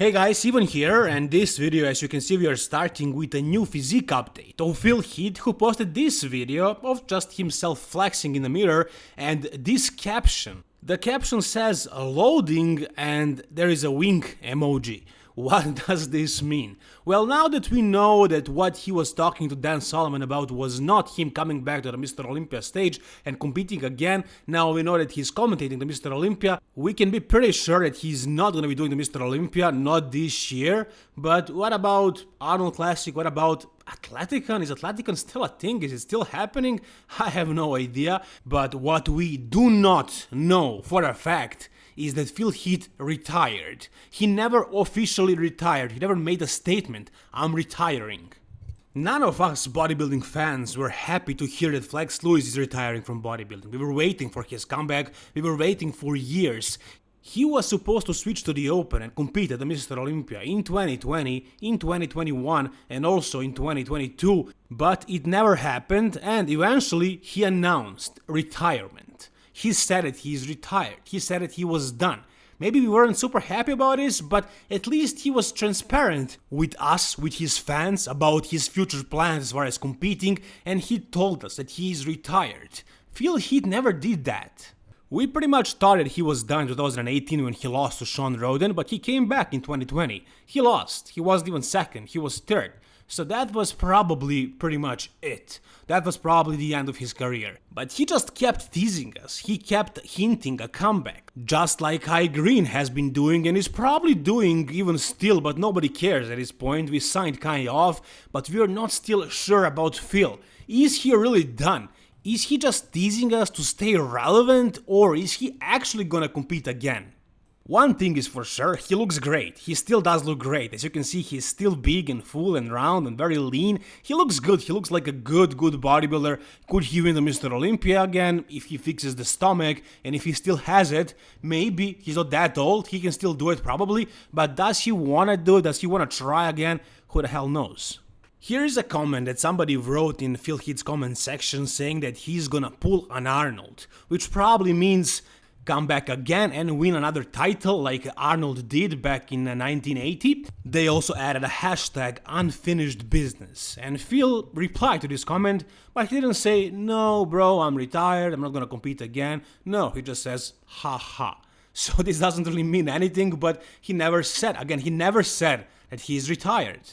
Hey guys, Ivan here, and this video as you can see we are starting with a new physique update of Phil Heath who posted this video of just himself flexing in the mirror and this caption. The caption says loading and there is a wink emoji. What does this mean? Well, now that we know that what he was talking to Dan Solomon about was not him coming back to the Mr. Olympia stage and competing again, now we know that he's commentating the Mr. Olympia, we can be pretty sure that he's not gonna be doing the Mr. Olympia, not this year, but what about Arnold Classic, what about Athleticon? Is Athleticon still a thing? Is it still happening? I have no idea, but what we do not know for a fact is that Phil Heath retired. He never officially retired, he never made a statement, I'm retiring. None of us bodybuilding fans were happy to hear that Flex Lewis is retiring from bodybuilding. We were waiting for his comeback, we were waiting for years. He was supposed to switch to the Open and compete at the Mr. Olympia in 2020, in 2021 and also in 2022, but it never happened and eventually he announced retirement. He said that he's retired. He said it, he was done. Maybe we weren't super happy about this, but at least he was transparent with us, with his fans, about his future plans as far as competing, and he told us that he is retired. Phil Heath never did that. We pretty much thought that he was done in 2018 when he lost to Shawn Rhoden, but he came back in 2020. He lost, he wasn't even second, he was third. So that was probably pretty much it. That was probably the end of his career. But he just kept teasing us, he kept hinting a comeback. Just like Kai Greene has been doing and is probably doing even still, but nobody cares at this point. We signed Kai off, but we are not still sure about Phil. Is he really done? Is he just teasing us to stay relevant or is he actually gonna compete again? One thing is for sure, he looks great, he still does look great, as you can see he's still big and full and round and very lean, he looks good, he looks like a good good bodybuilder, could he win the Mr. Olympia again, if he fixes the stomach, and if he still has it, maybe, he's not that old, he can still do it probably, but does he wanna do it, does he wanna try again, who the hell knows. Here is a comment that somebody wrote in Phil Heath's comment section saying that he's gonna pull an Arnold, which probably means come back again and win another title like Arnold did back in 1980. They also added a hashtag unfinished business and Phil replied to this comment but he didn't say no bro I'm retired I'm not gonna compete again no he just says haha so this doesn't really mean anything but he never said again he never said that he's retired.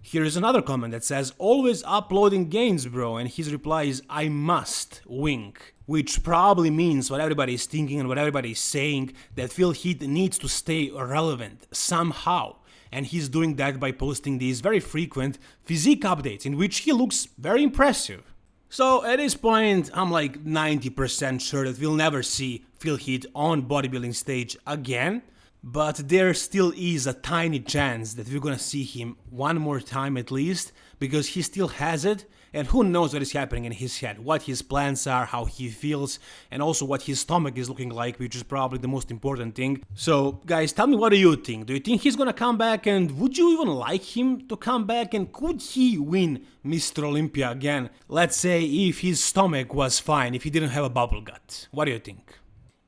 Here is another comment that says, always uploading gains bro, and his reply is, I must, wink. Which probably means what everybody is thinking and what everybody is saying, that Phil Heath needs to stay relevant, somehow. And he's doing that by posting these very frequent physique updates, in which he looks very impressive. So at this point, I'm like 90% sure that we'll never see Phil Heath on bodybuilding stage again, but there still is a tiny chance that we're gonna see him one more time at least, because he still has it, and who knows what is happening in his head, what his plans are, how he feels, and also what his stomach is looking like, which is probably the most important thing. So, guys, tell me what do you think? Do you think he's gonna come back, and would you even like him to come back, and could he win Mr. Olympia again? Let's say if his stomach was fine, if he didn't have a bubble gut. What do you think?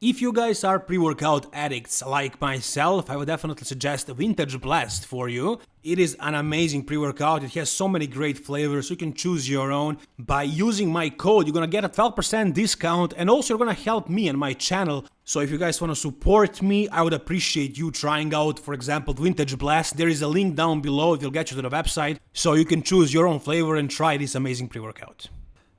If you guys are pre-workout addicts like myself, I would definitely suggest Vintage Blast for you. It is an amazing pre-workout, it has so many great flavors, you can choose your own. By using my code, you're gonna get a 12% discount and also you're gonna help me and my channel. So if you guys wanna support me, I would appreciate you trying out, for example, Vintage Blast. There is a link down below, it will get you to the website, so you can choose your own flavor and try this amazing pre-workout.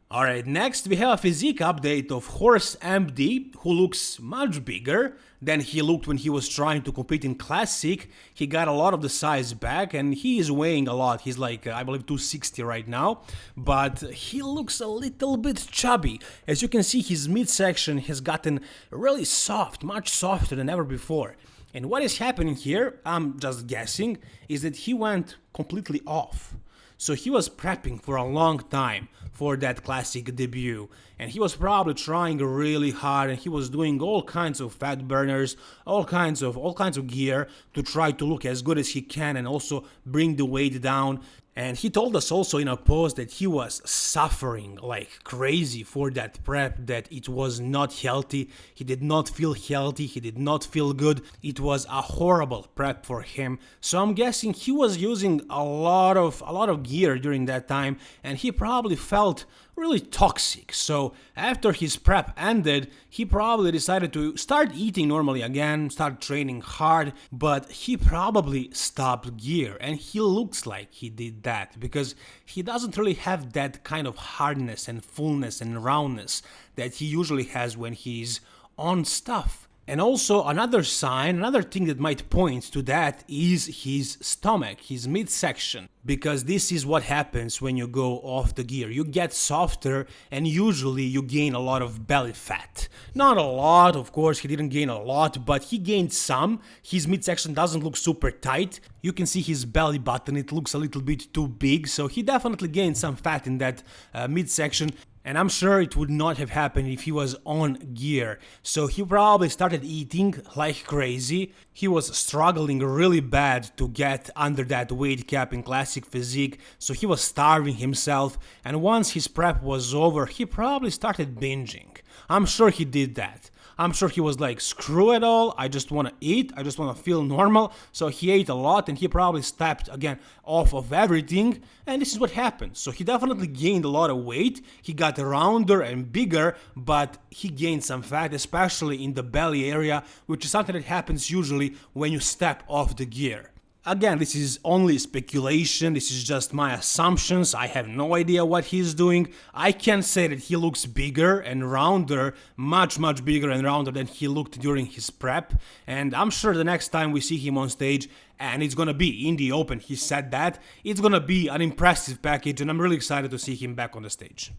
Alright, next we have a physique update of Horse MD, who looks much bigger than he looked when he was trying to compete in Classic. He got a lot of the size back and he is weighing a lot, he's like, uh, I believe 260 right now, but he looks a little bit chubby. As you can see, his midsection has gotten really soft, much softer than ever before. And what is happening here, I'm just guessing, is that he went completely off. So he was prepping for a long time for that classic debut and he was probably trying really hard and he was doing all kinds of fat burners, all kinds of all kinds of gear to try to look as good as he can and also bring the weight down And he told us also in a post that he was suffering like crazy for that prep, that it was not healthy. He did not feel healthy, he did not feel good. It was a horrible prep for him. So I'm guessing he was using a lot of a lot of gear during that time and he probably felt really toxic. So after his prep ended, he probably decided to start eating normally again, start training hard, but he probably stopped gear and he looks like he did that because he doesn't really have that kind of hardness and fullness and roundness that he usually has when he's on stuff. And also another sign, another thing that might point to that is his stomach, his midsection, because this is what happens when you go off the gear. You get softer and usually you gain a lot of belly fat. Not a lot, of course, he didn't gain a lot, but he gained some. His midsection doesn't look super tight. You can see his belly button, it looks a little bit too big, so he definitely gained some fat in that uh, midsection and I'm sure it would not have happened if he was on gear. So he probably started eating like crazy. He was struggling really bad to get under that weight cap in classic physique, so he was starving himself. And once his prep was over, he probably started binging. I'm sure he did that. I'm sure he was like, screw it all, I just want to eat, I just want to feel normal. So he ate a lot and he probably stepped again off of everything. And this is what happened. So he definitely gained a lot of weight. He got rounder and bigger, but he gained some fat, especially in the belly area, which is something that happens usually when you step off the gear. Again, this is only speculation, this is just my assumptions, I have no idea what he's doing. I can say that he looks bigger and rounder, much much bigger and rounder than he looked during his prep, and I'm sure the next time we see him on stage, and it's gonna be in the open, he said that, it's gonna be an impressive package and I'm really excited to see him back on the stage.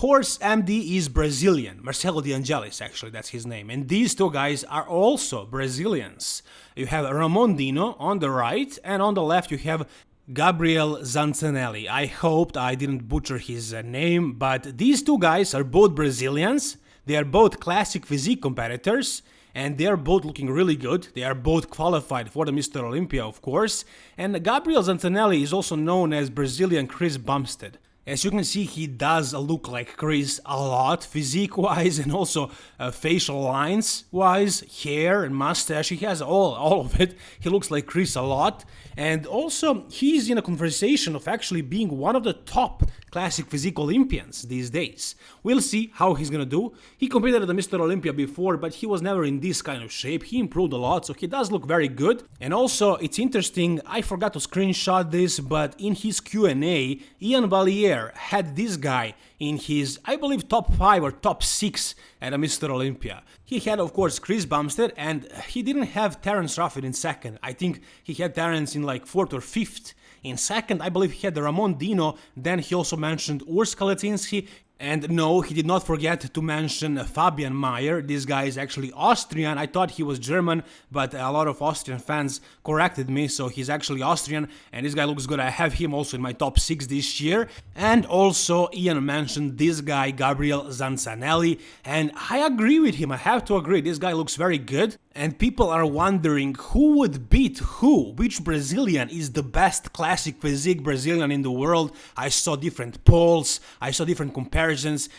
Horse MD is Brazilian, Marcelo De Angelis actually, that's his name, and these two guys are also Brazilians. You have Ramon Dino on the right, and on the left you have Gabriel Zancanelli. I hoped I didn't butcher his uh, name, but these two guys are both Brazilians, they are both classic physique competitors, and they are both looking really good. They are both qualified for the Mr. Olympia, of course. And Gabriel Zancanelli is also known as Brazilian Chris Bumstead. As you can see, he does look like Chris a lot, physique-wise and also uh, facial lines-wise, hair and mustache, he has all, all of it. He looks like Chris a lot. And also, he's in a conversation of actually being one of the top classic physique Olympians these days. We'll see how he's gonna do. He competed at the Mr. Olympia before, but he was never in this kind of shape. He improved a lot, so he does look very good. And also, it's interesting, I forgot to screenshot this, but in his Q&A, Ian Valliere had this guy in his, I believe, top 5 or top 6 at a Mr. Olympia. He had, of course, Chris Bumstead, and he didn't have Terrence Ruffin in second. I think he had Terrence in like 4th or 5th. In second, I believe he had Ramon Dino, then he also mentioned Urs Kalecinski, and no, he did not forget to mention Fabian Mayr. This guy is actually Austrian. I thought he was German, but a lot of Austrian fans corrected me, so he's actually Austrian, and this guy looks good. I have him also in my top 6 this year. And also, Ian mentioned this guy, Gabriel Zancanelli, and I agree with him. I have to agree, this guy looks very good. And people are wondering who would beat who, which Brazilian is the best classic physique Brazilian in the world. I saw different polls, I saw different comparisons,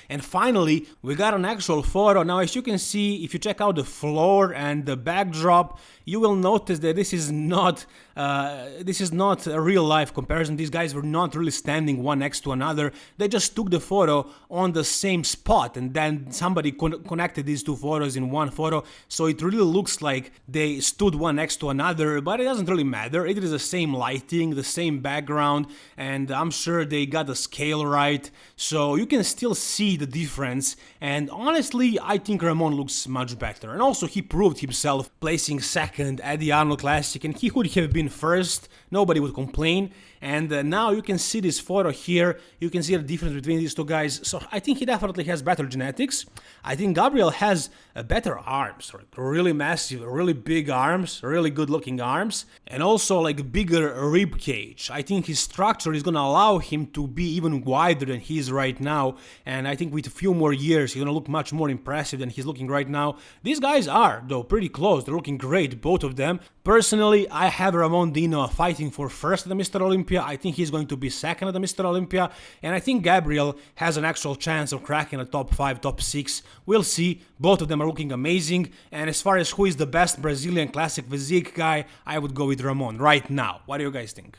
and finally we got an actual photo. Now as you can see, if you check out the floor and the backdrop, you will notice that this is not uh, this is not a real life comparison. These guys were not really standing one next to another. They just took the photo on the same spot and then somebody con connected these two photos in one photo. So it really looks like they stood one next to another, but it doesn't really matter. It is the same lighting, the same background, and I'm sure they got the scale right. So you can still see the difference. And honestly, I think Ramon looks much better. And also he proved himself placing second at the Arnold Classic and he could have been first, nobody would complain. And uh, now you can see this photo here, you can see the difference between these two guys. So I think he definitely has better genetics. I think Gabriel has uh, better arms, really massive, really big arms, really good looking arms, and also like bigger rib cage. I think his structure is gonna allow him to be even wider than he is right now. And I think with a few more years he's gonna look much more impressive than he's looking right now. These guys are, though, pretty close. They're looking great, both of them. Personally, I have Ramon Dino fighting for first at the Mr. Olympia. I think he's going to be second at the Mr. Olympia, and I think Gabriel has an actual chance of cracking a top 5, top 6. We'll see. Both of them are looking amazing, and as far as who is the best Brazilian classic physique guy, I would go with Ramon right now. What do you guys think?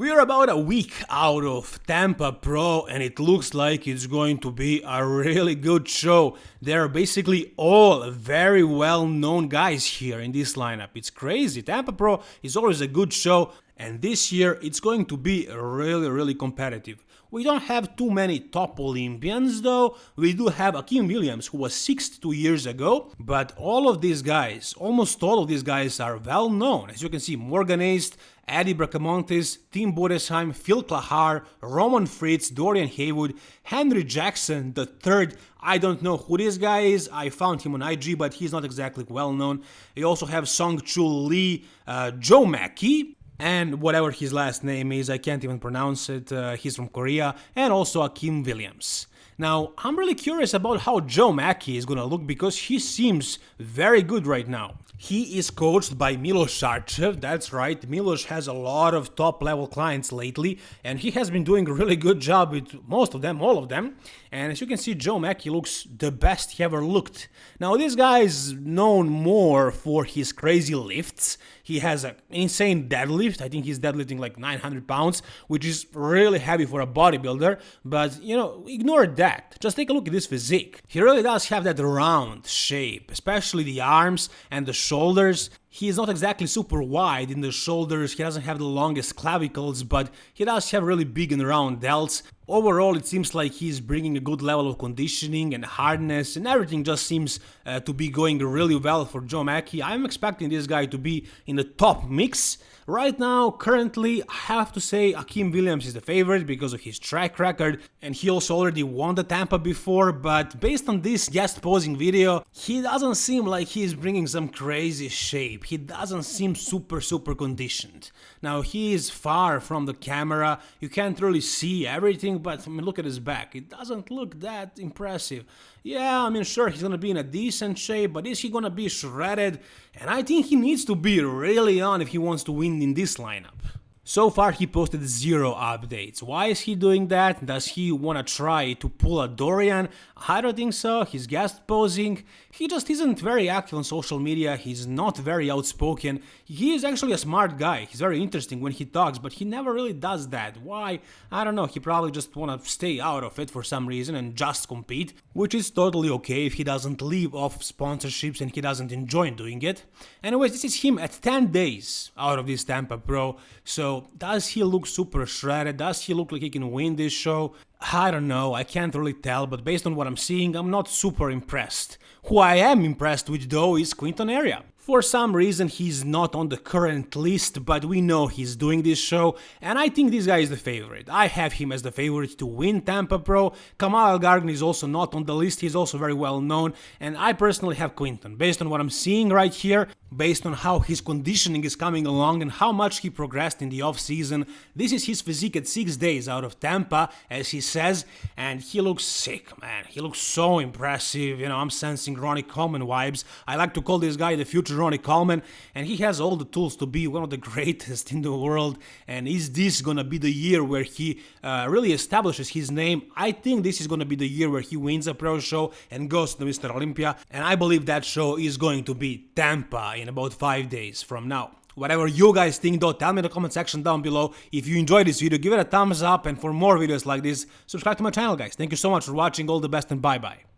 We are about a week out of Tampa Pro and it looks like it's going to be a really good show. They're basically all very well known guys here in this lineup. It's crazy. Tampa Pro is always a good show and this year it's going to be really really competitive. We don't have too many top Olympians though, we do have Akim Williams who was 62 years ago, but all of these guys, almost all of these guys are well known. As you can see, Morgan Aste, Eddie Bracamontes, Tim Budesheim, Phil Clahar, Roman Fritz, Dorian Haywood, Henry Jackson the third. I don't know who this guy is. I found him on IG, but he's not exactly well known. You also have Song Chul Lee, uh, Joe Mackey, and whatever his last name is, I can't even pronounce it. Uh, he's from Korea, and also Akim Williams. Now, I'm really curious about how Joe Mackey is gonna look because he seems very good right now. He is coached by Milos Sarcev, that's right, Milos has a lot of top level clients lately and he has been doing a really good job with most of them, all of them. And as you can see, Joe Mackey looks the best he ever looked. Now this guy is known more for his crazy lifts, he has an insane deadlift, I think he's deadlifting like 900 pounds, which is really heavy for a bodybuilder, but you know, ignore that, just take a look at this physique. He really does have that round shape, especially the arms and the shoulders. He is not exactly super wide in the shoulders, he doesn't have the longest clavicles, but he does have really big and round delts. Overall, it seems like he's bringing a good level of conditioning and hardness, and everything just seems uh, to be going really well for Joe Mackey. I'm expecting this guy to be in the top mix. Right now, currently, I have to say Akim Williams is the favorite because of his track record, and he also already won the Tampa before, but based on this guest posing video, he doesn't seem like he's bringing some crazy shape. He doesn't seem super super conditioned. Now, he is far from the camera, you can't really see everything, but I mean, look at his back. It doesn't look that impressive. Yeah, I mean, sure, he's gonna be in a decent shape, but is he gonna be shredded? And I think he needs to be really on if he wants to win in this lineup. So far he posted zero updates. Why is he doing that? Does he wanna try to pull a Dorian? I don't think so, he's guest posing. He just isn't very active on social media, he's not very outspoken. He is actually a smart guy, he's very interesting when he talks, but he never really does that. Why? I don't know, he probably just wanna stay out of it for some reason and just compete, which is totally okay if he doesn't live off sponsorships and he doesn't enjoy doing it. Anyways, this is him at 10 days out of this Tampa Pro, so does he look super shredded? Does he look like he can win this show? I don't know, I can't really tell, but based on what I'm seeing, I'm not super impressed. Who I am impressed with though is Quinton Eriya. For some reason he's not on the current list, but we know he's doing this show, and I think this guy is the favorite. I have him as the favorite to win Tampa Pro. Kamal Elgargni is also not on the list, he's also very well known, and I personally have Quinton. Based on what I'm seeing right here, based on how his conditioning is coming along and how much he progressed in the off-season, this is his physique at 6 days out of Tampa, as he says, and he looks sick, man. He looks so impressive, you know, I'm sensing Ronnie Coleman vibes. I like to call this guy the future Ronnie Coleman, and he has all the tools to be one of the greatest in the world. And is this gonna be the year where he uh, really establishes his name? I think this is gonna be the year where he wins a pro show and goes to Mr. Olympia, and I believe that show is going to be Tampa in about 5 days from now. Whatever you guys think though, tell me in the comment section down below. If you enjoyed this video, give it a thumbs up and for more videos like this, subscribe to my channel guys. Thank you so much for watching, all the best and bye bye.